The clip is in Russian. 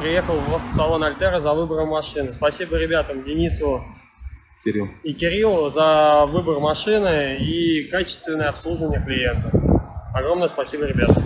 приехал в автосалон Альтера за выбором машины. Спасибо ребятам, Денису Кирилл. и Кириллу за выбор машины и качественное обслуживание клиента. Огромное спасибо, ребята.